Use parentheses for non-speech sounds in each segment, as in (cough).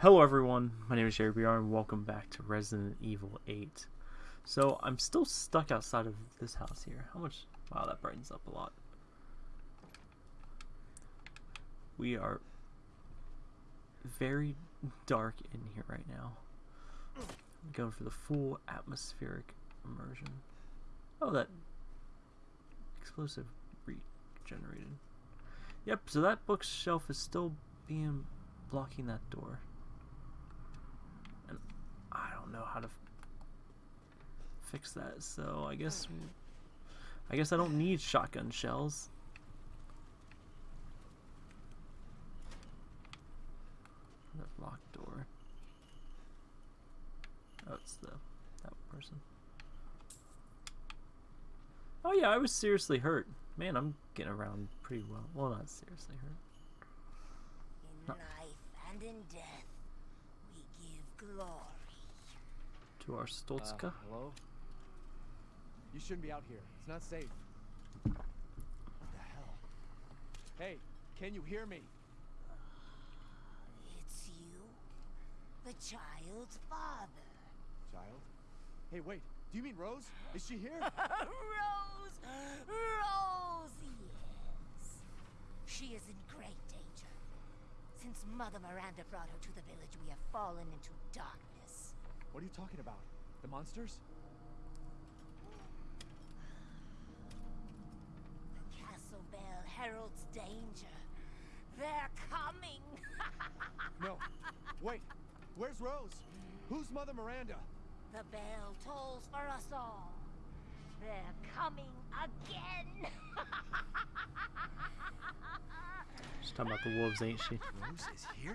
Hello everyone, my name is Jerry BR and welcome back to Resident Evil 8. So, I'm still stuck outside of this house here. How much? Wow, that brightens up a lot. We are very dark in here right now. I'm going for the full atmospheric immersion. Oh, that explosive regenerated. Yep, so that bookshelf is still being blocking that door. Don't know how to fix that, so I guess I guess I don't need shotgun shells. That locked door. Oh, it's the that person. Oh yeah, I was seriously hurt. Man, I'm getting around pretty well. Well, not seriously hurt. In life and in death, we give glory. To our Stoltzka. Uh, hello? You shouldn't be out here. It's not safe. What the hell? Hey, can you hear me? It's you, the child's father. Child? Hey, wait. Do you mean Rose? Is she here? (laughs) Rose! Rose, yes. She is in great danger. Since Mother Miranda brought her to the village, we have fallen into darkness. What are you talking about? The monsters? The castle bell heralds danger. They're coming! (laughs) No. Wait. Where's Rose? Who's Mother Miranda? the bell tolls for us all. They're coming again! (laughs) She's talking about the wolves, ain't she? Rose is here?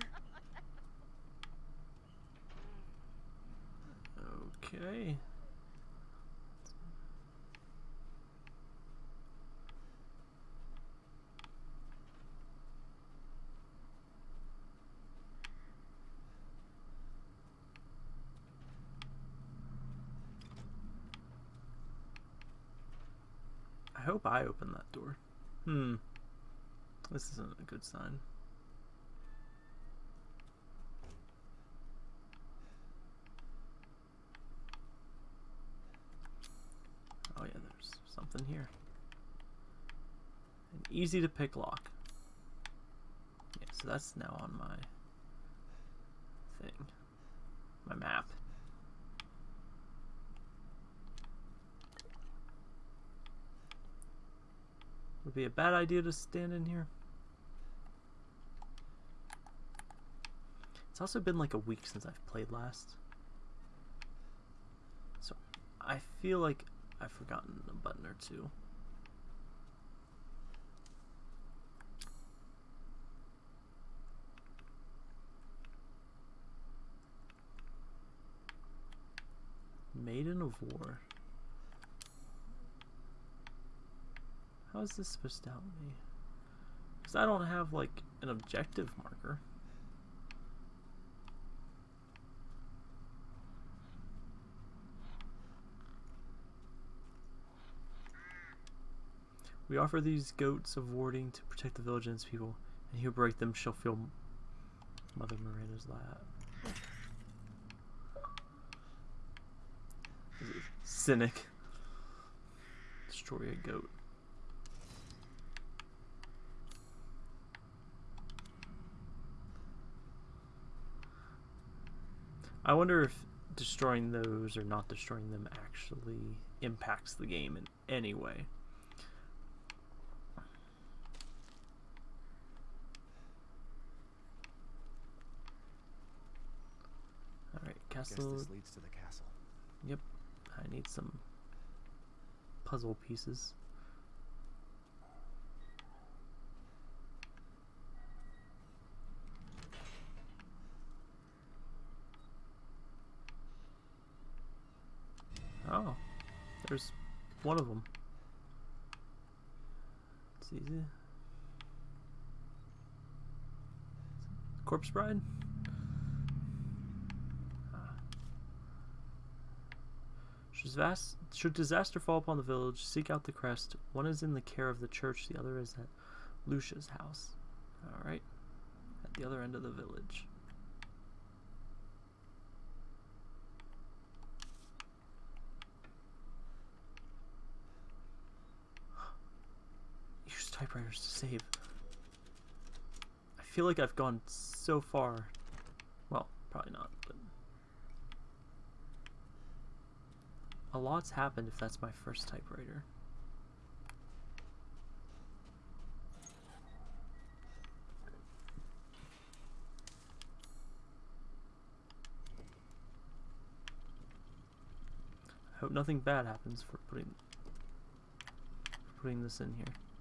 Okay. I hope I open that door. Hmm. This isn't a good sign. Oh yeah, there's something here. An easy to pick lock. Yeah, so that's now on my thing. My map. Would be a bad idea to stand in here. It's also been like a week since I've played last. So I feel like I've forgotten a button or two. Maiden of War. How is this supposed to help me? Because I don't have like an objective marker. We offer these goats of warding to protect the village and its people, and who break them shall feel Mother Miranda's lap. Cynic. Destroy a goat. I wonder if destroying those or not destroying them actually impacts the game in any way. Alright, Guess castle. this leads to the castle. Yep, I need some puzzle pieces. Oh, there's one of them. It's easy. Corpse Bride? Should disaster fall upon the village, seek out the crest. One is in the care of the church, the other is at Luiza's house. Alright. At the other end of the village. (gasps) Use typewriters to save. I feel like I've gone so far. Well, probably not, but... a lot's happened if that's my first typewriter. I hope nothing bad happens for putting for putting this in here.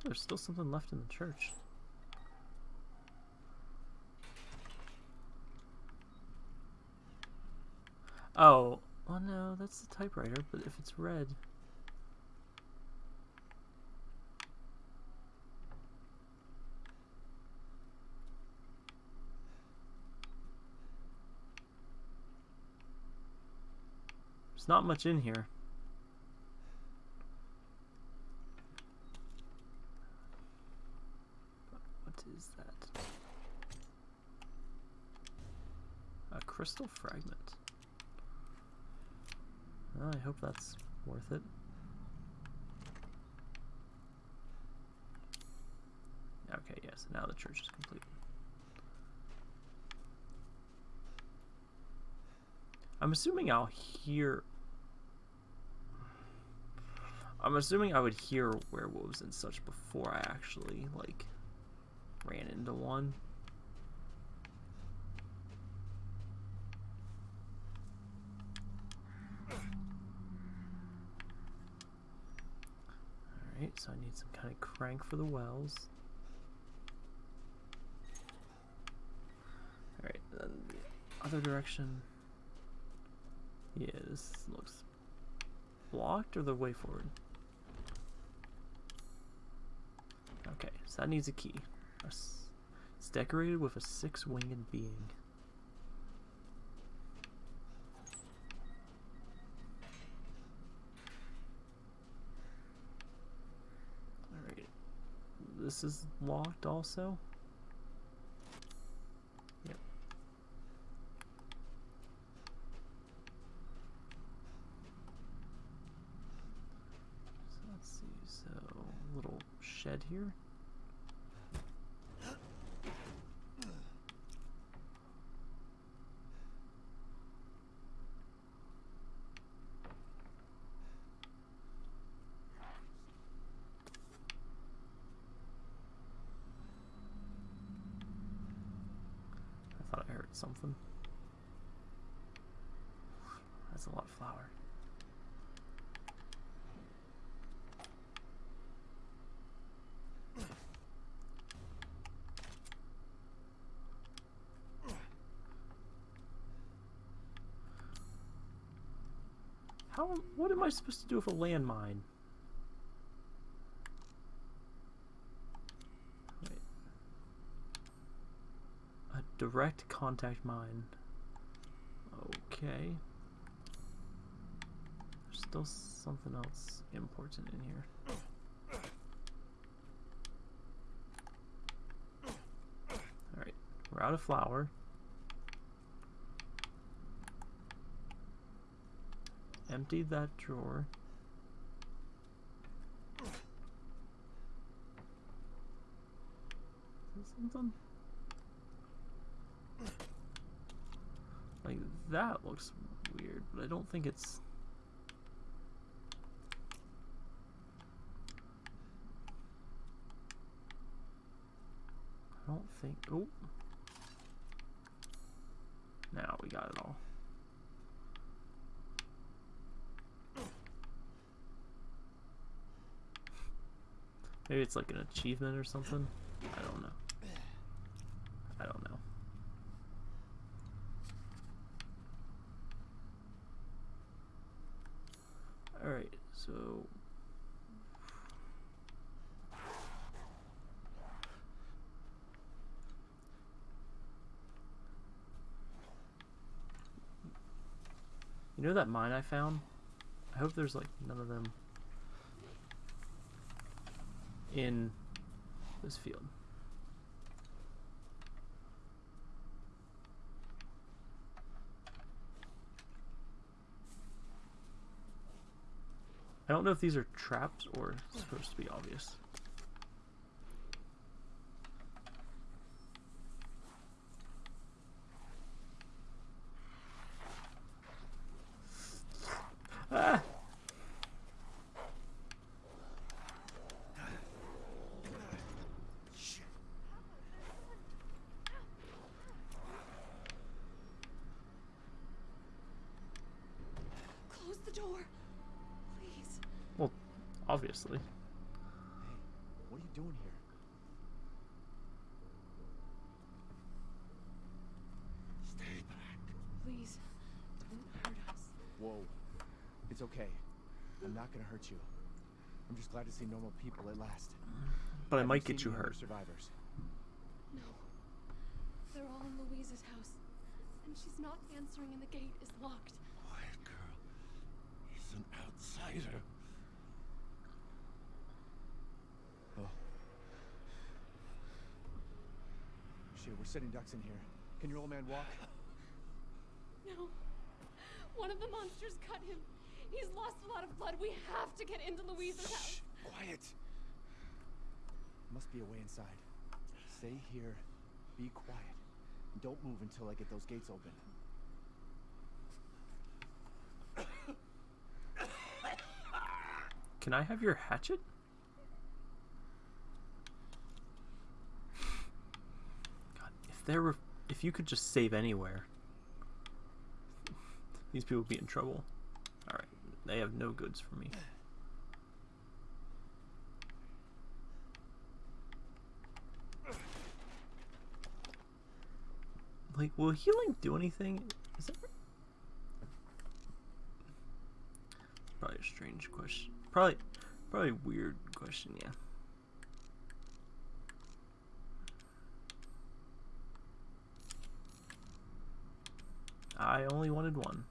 Oh, there's still something left in the church. Oh, well no, that's the typewriter, but if it's red... There's not much in here. What is that? A crystal fragment. Well, ah, I hope that's worth it. Okay, yes, now the church is complete. I'm assuming I'll hear... I'm assuming I would hear werewolves and such before I actually, like, ran into one. Alright, so I need some kind of crank for the wells. Alright, then the other direction. Yeah, this looks blocked or the way forward? Okay, so that needs a key. It's decorated with a six-winged being. Alright. This is locked also? Yep. So let's see, so little shed here. I thought I heard something. That's a lot of flour. How? What am I supposed to do with a landmine? Wait. A direct contact mine. Okay. There's still something else important in here. Alright, we're out of flour. Emptied that drawer. Something? Like, that looks weird, but I don't think it's... I don't think... Oh! Now we got it all. Maybe it's like an achievement or something? I don't know. I don't know. Alright, so... You know that mine I found? I hope there's like none of them in this field. I don't know if these are traps or supposed to be obvious. It's okay. I'm not gonna hurt you. I'm just glad to see normal people at last. But I Have might get you hurt. Survivors. No. They're all in Luiza's house. And she's not answering and the gate is locked. Quiet girl. He's an outsider. Oh. Shit, we're sitting ducks in here. Can your old man walk? No. One of the monsters cut him. He's lost a lot of blood. We have to get into Luiza's house. Quiet. Must be a way inside. Stay here. Be quiet. And don't move until I get those gates open. Can I have your hatchet? God, if there were, if you could just save anywhere, these people would be in trouble. They have no goods for me. Like, will healing do anything? Is that probably a strange question? Probably, probably weird question. Yeah. I only wanted one.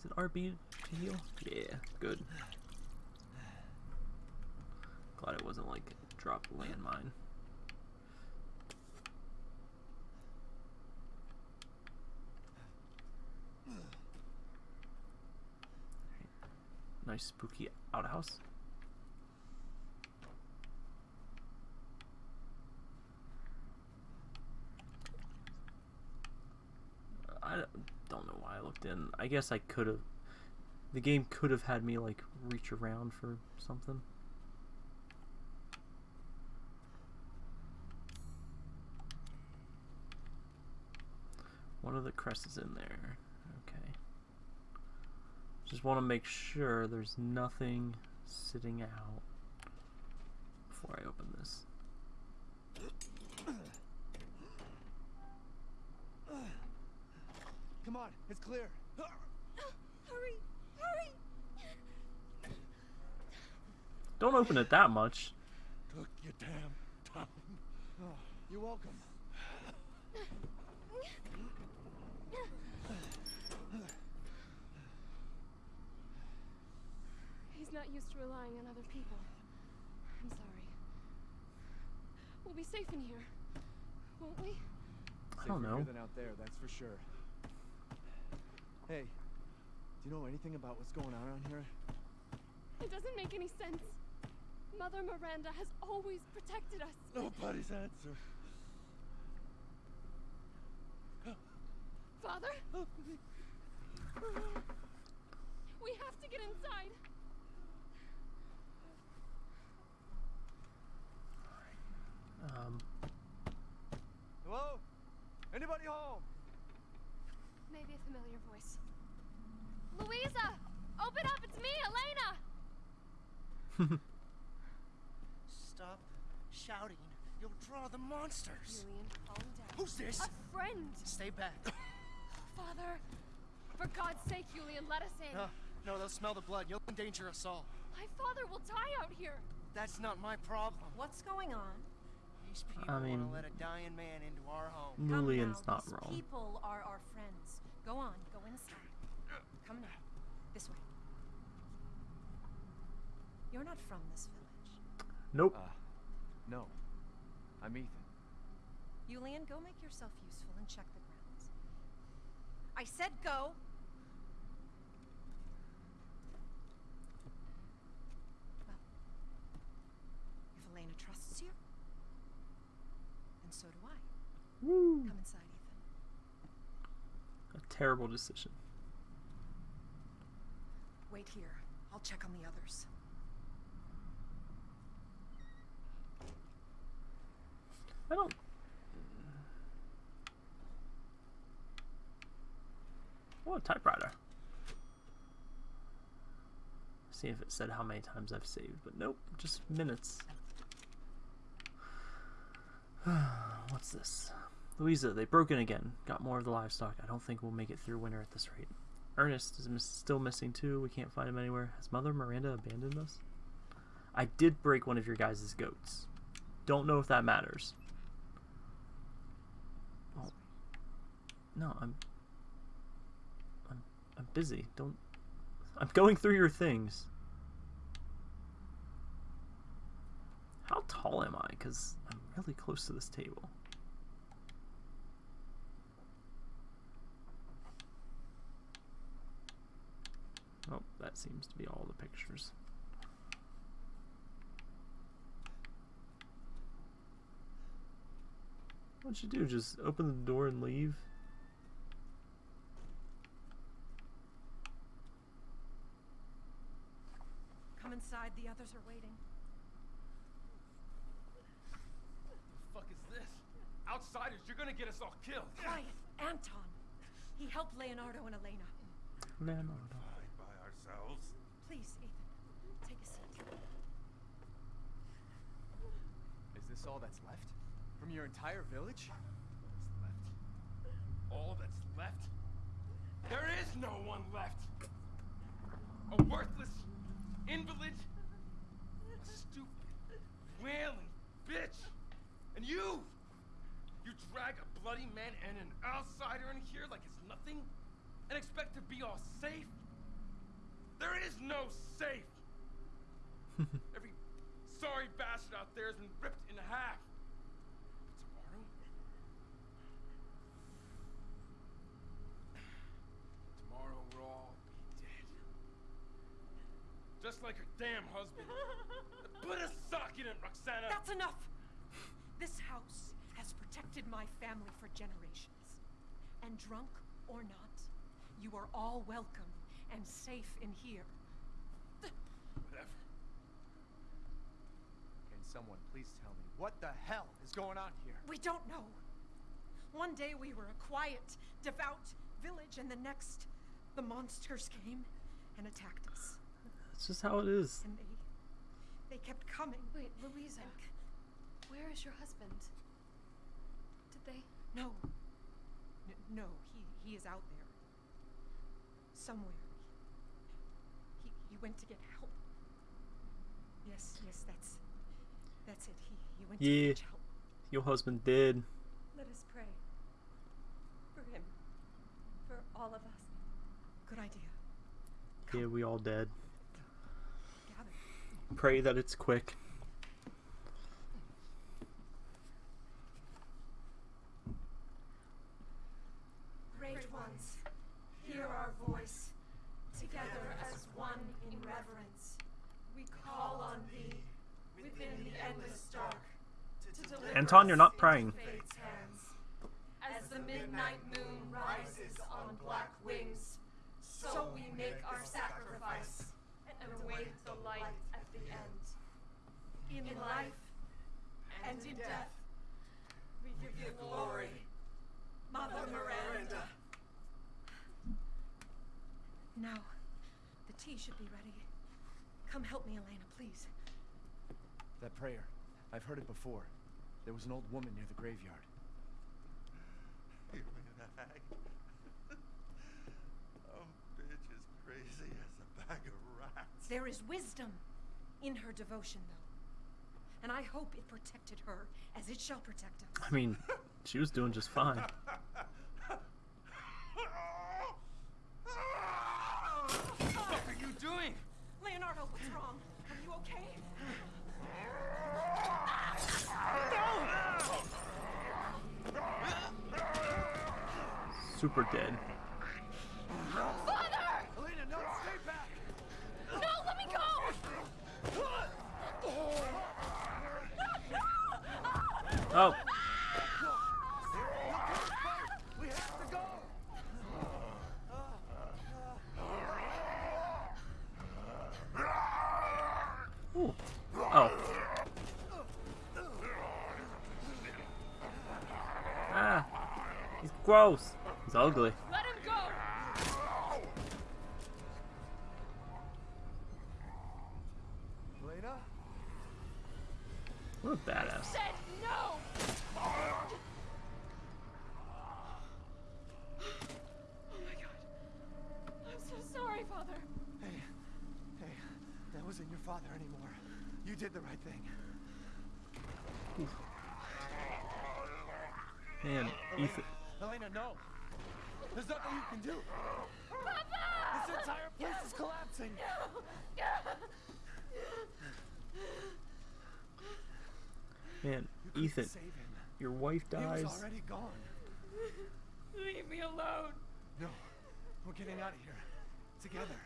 Is it RB to heal? Yeah, good. Glad it wasn't like drop landmine. Nice spooky outhouse. I don't- don't know why I looked in. I guess I could have. The game could have had me like reach around for something. One of the crests is in there. Okay. Just want to make sure there's nothing sitting out before I open this. Come on, it's clear. Hurry! Hurry! Don't open it that much. Took your damn time. Oh, you're welcome. He's not used to relying on other people. I'm sorry. We'll be safe in here, won't we? I don't Safer know. than out there, that's for sure. Hey, do you know anything about what's going on around here? It doesn't make any sense. Mother Miranda has always protected us. Nobody's answer. Father? We have to get inside. Um, Hello? Anybody home? Maybe a familiar voice. Luiza! Open up! It's me, Elena! (laughs) Stop shouting. You'll draw the monsters. Julian, calm down. Who's this? A friend! Stay back. (laughs) Father! For God's sake, Julian, let us in. No, no, they'll smell the blood. You'll endanger us all. My father will die out here. That's not my problem. What's going on? These people I want mean- to let a dying man into our home. Come Mulian's now, not these wrong. People are our friends. Go on, go inside. Come in. This way. You're not from this village. Nope. Uh, no. I'm Ethan. Yulian, go make yourself useful and check the grounds. I said go! Well, if Elena trusts you, then so do I. Woo. Come inside terrible decision. Wait here. I'll check on the others. I don't. Oh, a typewriter. See if it said how many times I've saved, but nope, just minutes. (sighs) What's this? Luiza, they broke in again. Got more of the livestock. I don't think we'll make it through winter at this rate. Ernest is miss- still missing too. We can't find him anywhere. Has Mother Miranda abandoned us? I did break one of your guys' goats. Don't know if that matters. Oh. No, I'm. I'm. I'm busy. Don't. I'm going through your things. How tall am I? Because I'm really close to this table. Oh, that seems to be all the pictures. What'd you do? Just open the door and leave? Come inside. The others are waiting. What the fuck is this? Outsiders, you're gonna get us all killed. Quiet. Anton. He helped Leonardo and Elena. Leonardo. Hide ourselves. Please, Ethan. Take a seat. Is this all that's left? From your entire village? What's left? All that's left? There is no one left! A worthless invalid, a stupid, wailing bitch, and you! You drag a bloody man and an outsider in here like it's nothing, and expect to be all safe? There is no safe! (laughs) Every sorry bastard out there has been ripped in half. But tomorrow? Tomorrow we'll all be dead. Just like her damn husband. (laughs) Put a sock in it, Roxana! That's enough! This house has protected my family for generations. And drunk or not, you are all welcome and safe in here. Whatever. Can someone please tell me what the hell is going on here? We don't know. One day we were a quiet, devout village, and the next, the monsters came and attacked us. That's just how it is. And they, they kept coming. Wait, Luiza. Where is your husband? Did they? No. N- no, he, he is out there. Somewhere. He went to get help. Yes, yes, that's, that's it. He, he went Yeah. to get help. Your husband did. Let us pray. For him. For all of us. Good idea. Yeah, we all dead. Gather. Pray that it's quick. Great ones, hear our voice. Together as one reverence, we call on thee within the endless dark. To deliver Anton, you're not praying. hands. As the midnight moon rises on black wings, so we make our sacrifice and await the light at the end. In life and in death, we give you glory, Mother Miranda. Now, the tea should be ready. Come help me, Elena, please. That prayer. I've heard it before. There was an old woman near the graveyard. You mean a hag? Bitch is crazy as a bag of rats. There is wisdom in her devotion, though. And I hope it protected her as it shall protect us. I mean, she was doing just fine. (laughs) What are you doing? Leonardo, what's wrong? Are you okay? Super dead. Elena, no, stay back! No, let me go! Oh, oh. Ooh. Oh. Ah. He's gross. He's ugly. Wife He already gone. (laughs) Leave me alone. No, we're getting out of here. Together.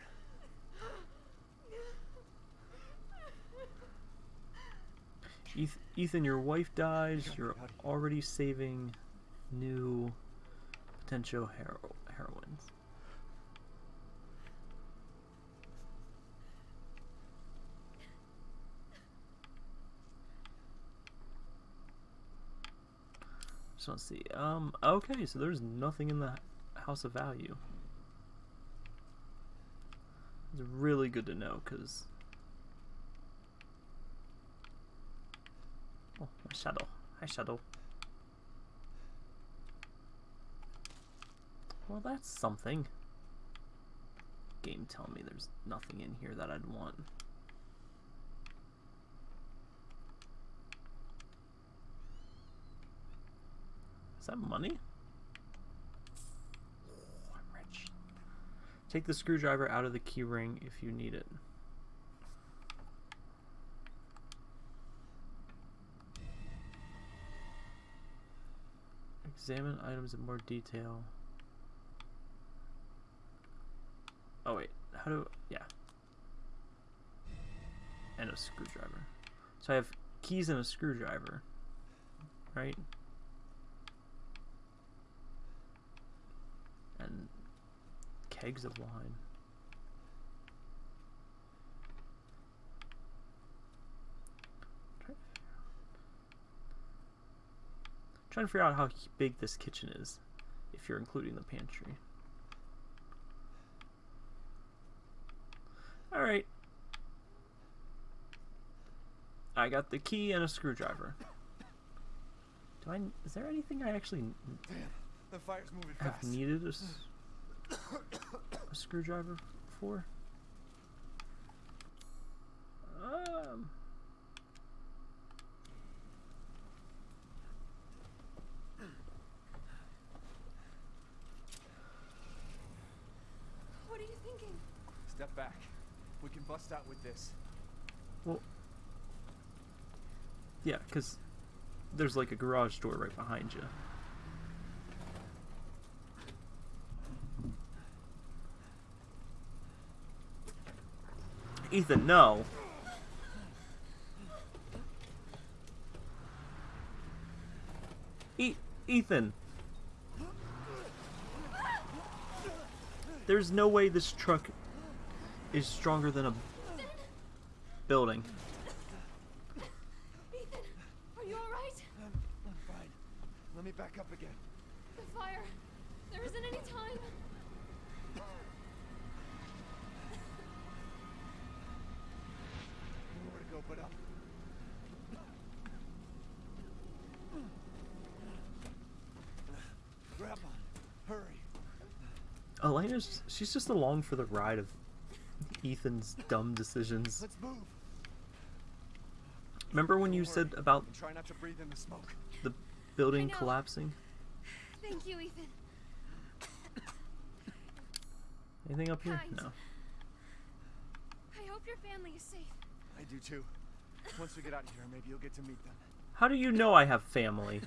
Ethan, your wife dies. You're get out of here. already saving new potential hero- heroines. To see. Um. Okay, so there's nothing in the House of Value. It's really good to know, cause. Oh, my shadow. Hi, shadow. Well, that's something. Game telling me there's nothing in here that I'd want. Is that money? Oh, I'm rich. Take the screwdriver out of the key ring if you need it. Examine items in more detail. Oh wait, how do yeah. And a screwdriver. So I have keys and a screwdriver. Right? And kegs of wine. Trying to figure out how big this kitchen is, if you're including the pantry. Alright. I got the key and a screwdriver. Do I, is there anything I actually Damn, the fire's moving have fast. needed a, (coughs) a screwdriver for? Um, What are you thinking? Step back. We can bust out with this. well, yeah, because there's like a garage door right behind you. Ethan, no. E- Ethan. There's no way this truck is stronger than a building. Ethan, are you alright? I'm, I'm fine. Let me back up again. The fire. There isn't any time. Nowhere to go but up. Grab on. Hurry. Elena's she's just along for the ride of Ethan's dumb decisions. Let's move. Remember when you said about Try not to breathe in the smoke. the building collapsing? Thank you, Ethan. Anything up here? Kind. No. I hope your family is safe. I do too. Once we get out of here, maybe you'll get to meet them. How do you know I have family?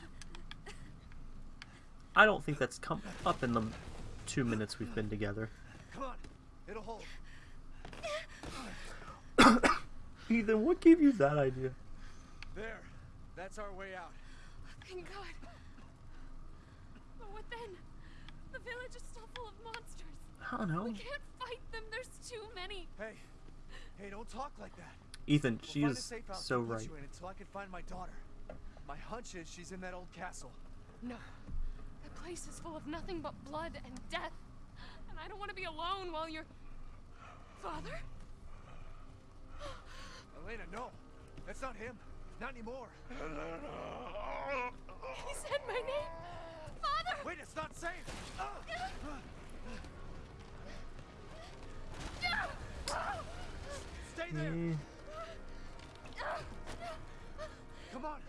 I don't think that's come up in the two minutes we've been together. Come on. It'll hold. (coughs) Ethan, what gave you that idea? There. That's our way out. Thank God. But what then? The village is still full of monsters. I don't know. We can't fight them. There's too many. Hey. Hey, don't talk like that. Ethan, We'll she is so right. Until I can find my daughter. My hunch is she's in that old castle. No. That place is full of nothing but blood and death. And I don't want to be alone while you're. Father? (gasps) Elena, no. That's not him. Not anymore. He said my name! Father! Wait, it's not safe. Stay there. Eh, Come on.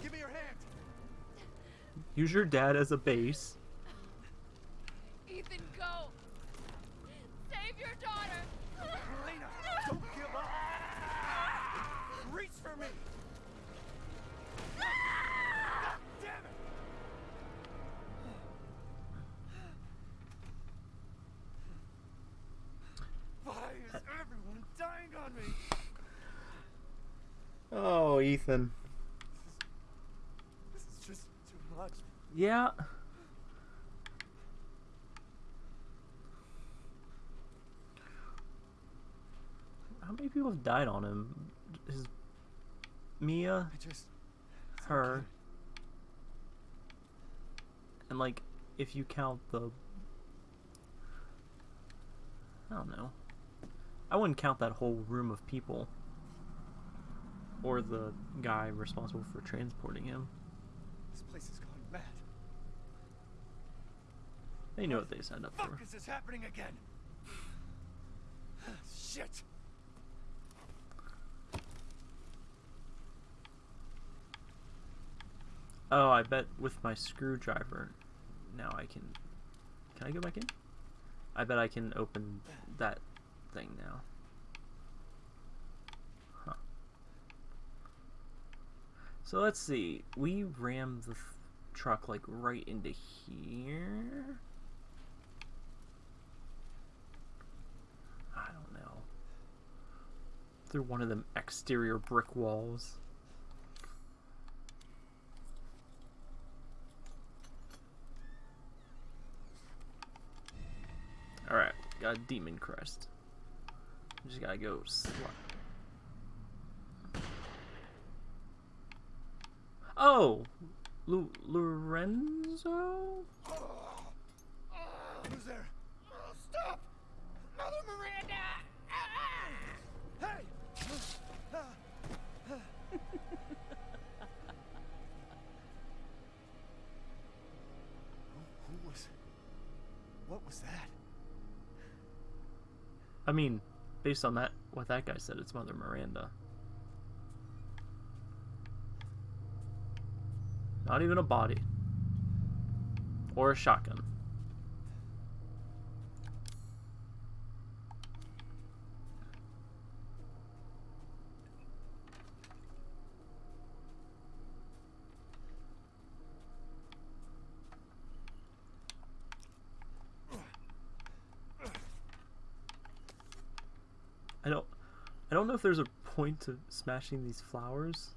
Give me your hand. use your dad as a base. Ethan, go! Save your daughter! Elena, don't give up. Reach for me. God damn it. Why is everyone dying on me? Oh, Ethan. This is just too much. Yeah. How many people have died on him? His Mia, just her, and like if you count the I don't know. I wouldn't count that whole room of people or the guy responsible for transporting him. this place has gone mad. They knew what they signed up for. Fuck is this happening again? (sighs) Shit. Oh, I bet with my screwdriver now I can. Can I go back in? I bet I can open that thing now. Huh. So let's see. We rammed the truck like right into here. I don't know. Through one of them exterior brick walls. Alright, got a demon crest. Just gotta go Oh! Lu- Lorenzo? Who's there? stop! Mother Miranda! Hey! who, who was? What was that? I mean, based on that, what that guy said, it's Mother Miranda. Not even a body. Or a shotgun. I don't I don't know if there's a point to smashing these flowers,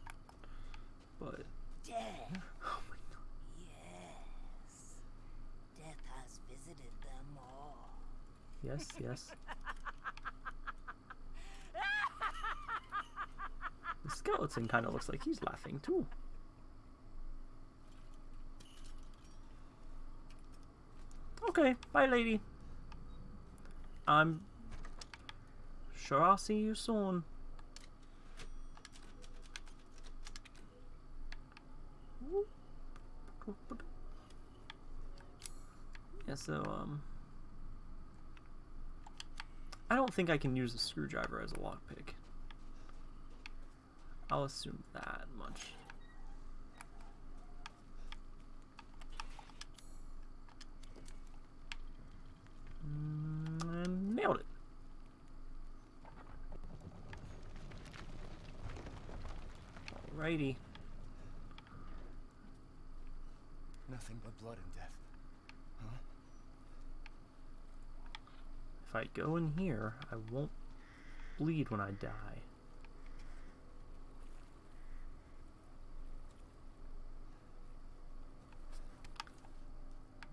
but Death. (laughs) oh my god. Yes. Death has visited them all. Yes, yes. (laughs) The skeleton kind of looks like he's laughing too. Okay, bye lady. I'm sure I'll see you soon. Yeah, so, um... I don't think I can use a screwdriver as a lockpick. I'll assume that much. Mm, and nailed it. Nothing but blood and death. Huh? If I go in here, I won't bleed when I die.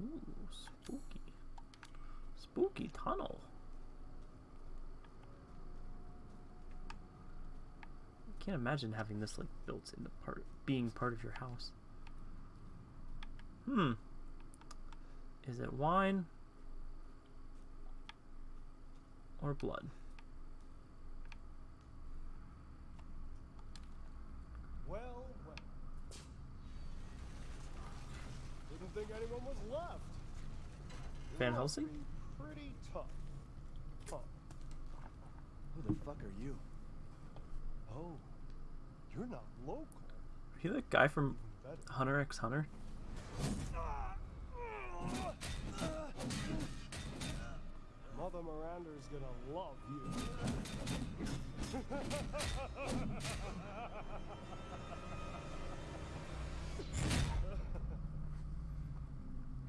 Ooh, spooky. Spooky tunnel. Can't imagine having this like built into part being part of your house. Hmm. Is it wine or blood? Well, well. Didn't think anyone was left. Van Helsing? Pretty tough. Huh. Who the fuck are you? Oh, you're not local. Are you the guy from Hunter x Hunter? Mother Miranda is gonna love you.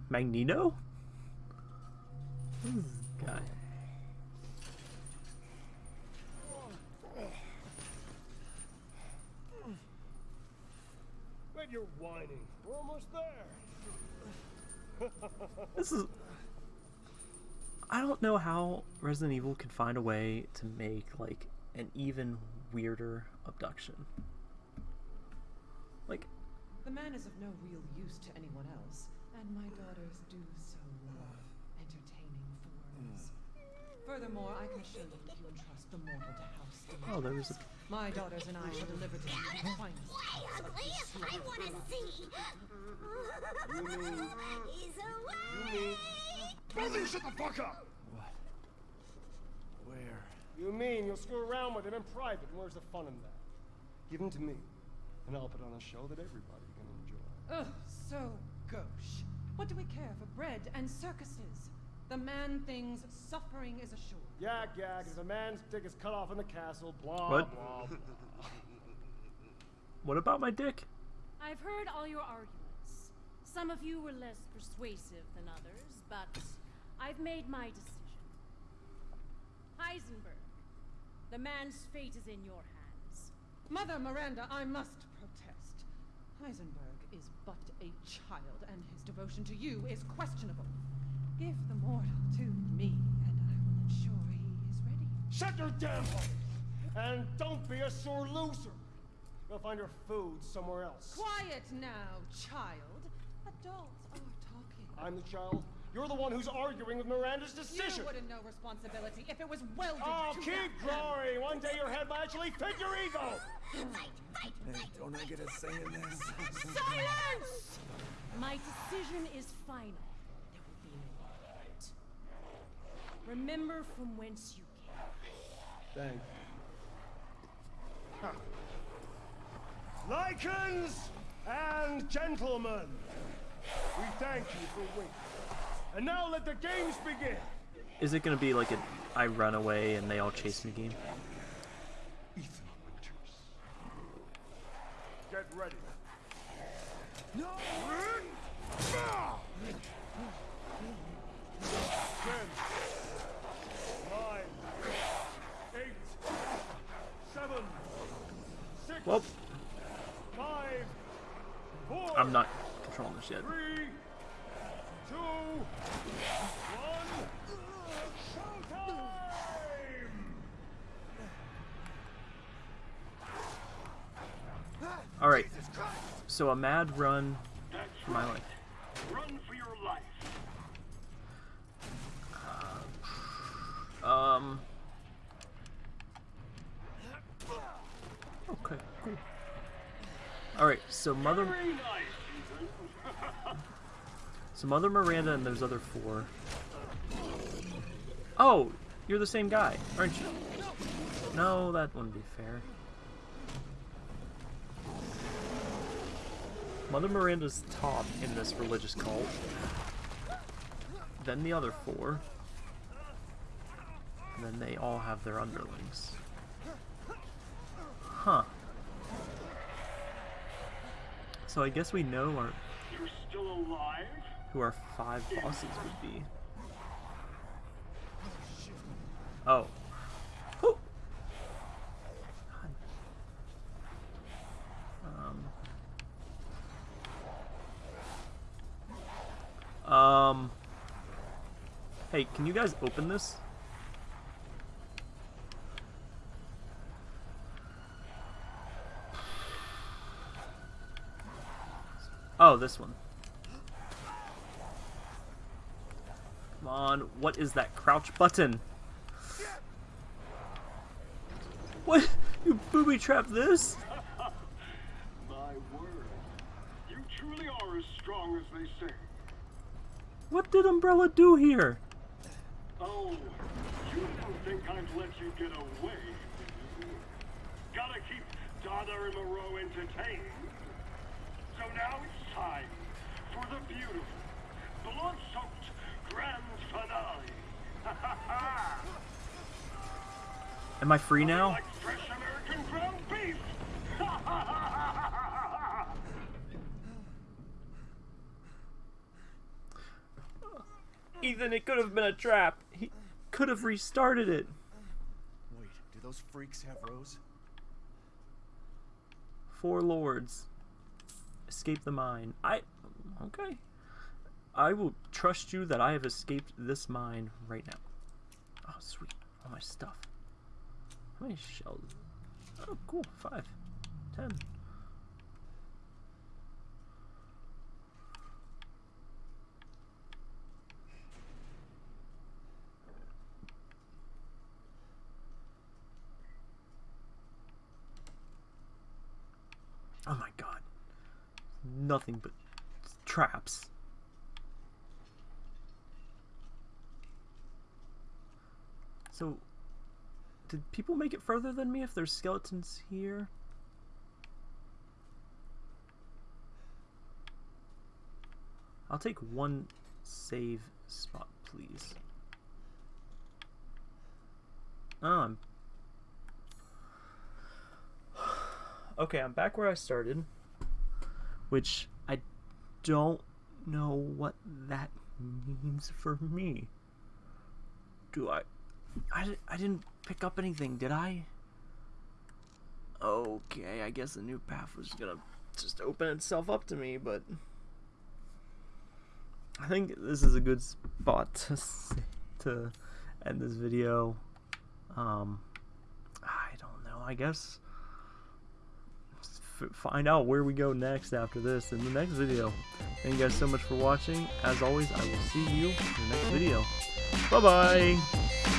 Magneto? Who's this guy? Bet you're whining. We're almost there. This is. I don't know how Resident Evil can find a way to make like an even weirder abduction. Like, The man is of no real use to anyone else, and my daughters do so love entertaining foreigners. Furthermore, I can assure you that you entrust the mortal to House Stewart. oh, there was a. My daughters and I shall deliver to you the (laughs) finest. Why, ugly? I want to see. (laughs) He's away. Both shut the fuck up! What? Where? You mean you'll screw around with him in private, and where's the fun in that? Give him to me, and I'll put on a show that everybody can enjoy. Ugh, so gauche. What do we care for bread and circuses? The man thinks suffering is assured. Yak yak, if a man's dick is cut off in the castle, blah What? blah blah. (laughs) What about my dick? I've heard all your arguments. Some of you were less persuasive than others, but I've made my decision. Heisenberg, the man's fate is in your hands. Mother Miranda, I must protest. Heisenberg is but a child, and his devotion to you is questionable. Give the mortal to me, and I will ensure he is ready. Shut your damn mouth! And don't be a sore loser! You'll find your food somewhere else. Quiet now, child. Adults are talking. I'm the child. You're the one who's arguing with Miranda's decision. You wouldn't know responsibility if it was welded Oh, to keep that. growing! One day your head might actually fit your ego! Fight, fight, Hey, fight. don't I get a say in this? Silence! My decision is final. There will be no argument. Remember from whence you came. Thank Lycans and gentlemen, we thank you for waiting. And now let the games begin! Is it gonna be like an I run away and they all chase me game? Ethan Winters. Get ready. No! Ten, nine, eight, seven, six, Well, five, four, I'm not controlling this yet. three, two, one, showtime! All right. So a mad run for my life. Run for your life. Um. Okay. Cool. All right. So mother. Very nice, Ethan. So Mother Miranda and those other four. Oh, you're the same guy, aren't you? No, that wouldn't be fair. Mother Miranda's top in this religious cult. Then the other four. And then they all have their underlings. Huh. So I guess we know our You're still alive? Who our five bosses would be. Oh. Um. Um. Hey, can you guys open this? Oh, this one. On, what is that crouch button? What? You booby trapped this? My word. You truly are as strong as they say. What did Umbrella do here? Oh, you didn't think I'd let you get away. Gotta keep Donna and Moreau entertained. So now it's time for the beautiful, blood-soaked Am I free now? Like! Ethan, it could have been a trap. He could have restarted it. Wait, do those freaks have Rose? Four lords. Escape the mine. I. Okay. I will trust you that I have escaped this mine right now. Oh, sweet. All my stuff. How many shells? Oh, cool. Five. Ten. Oh my god. Nothing but traps. So, did people make it further than me if there's skeletons here? I'll take one save spot, please. Oh, I'm... (sighs) Okay, I'm back where I started. Which, I don't know what that (laughs) means for me. Do I... I, I didn't pick up anything, did I? Okay, I guess the new path was gonna just open itself up to me, but I think this is a good spot to to end this video. Um, I don't know. I guess find out where we go next after this in the next video. Thank you guys so much for watching. As always, I will see you in the next video. Bye bye.